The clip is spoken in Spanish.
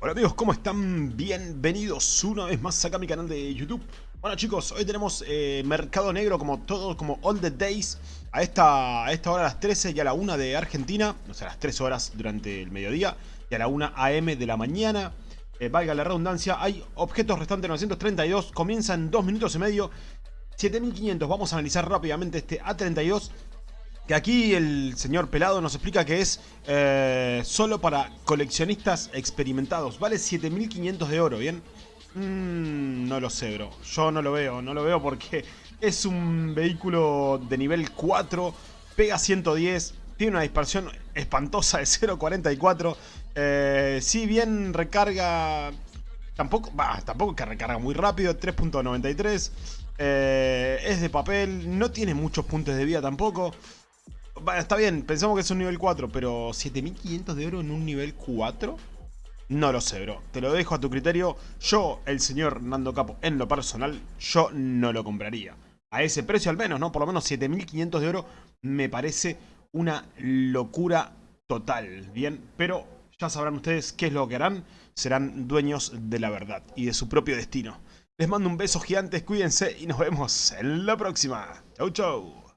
Hola amigos, ¿cómo están? Bienvenidos una vez más acá a mi canal de YouTube. Bueno chicos, hoy tenemos eh, Mercado Negro como todo, como all the days a esta, a esta hora a las 13 y a la 1 de Argentina O sea, a las 3 horas durante el mediodía y a la 1 AM de la mañana. Eh, Valga la redundancia, hay objetos restantes 932, comienza en 2 minutos y medio. 7500, vamos a analizar rápidamente este A32 que aquí el señor Pelado nos explica que es eh, solo para coleccionistas experimentados. Vale 7500 de oro, ¿bien? Mm, no lo sé, bro. Yo no lo veo, no lo veo porque es un vehículo de nivel 4, pega 110, tiene una dispersión espantosa de 0.44. Eh, si bien recarga... Tampoco, bah, tampoco que recarga muy rápido, 3.93. Eh, es de papel, no tiene muchos puntos de vida tampoco. Bueno, está bien, pensamos que es un nivel 4, pero 7500 de oro en un nivel 4? No lo sé, bro. Te lo dejo a tu criterio. Yo, el señor Nando Capo, en lo personal, yo no lo compraría. A ese precio al menos, ¿no? Por lo menos 7500 de oro me parece una locura total, ¿bien? Pero ya sabrán ustedes qué es lo que harán. Serán dueños de la verdad y de su propio destino. Les mando un beso gigante, cuídense y nos vemos en la próxima. Chau, chau.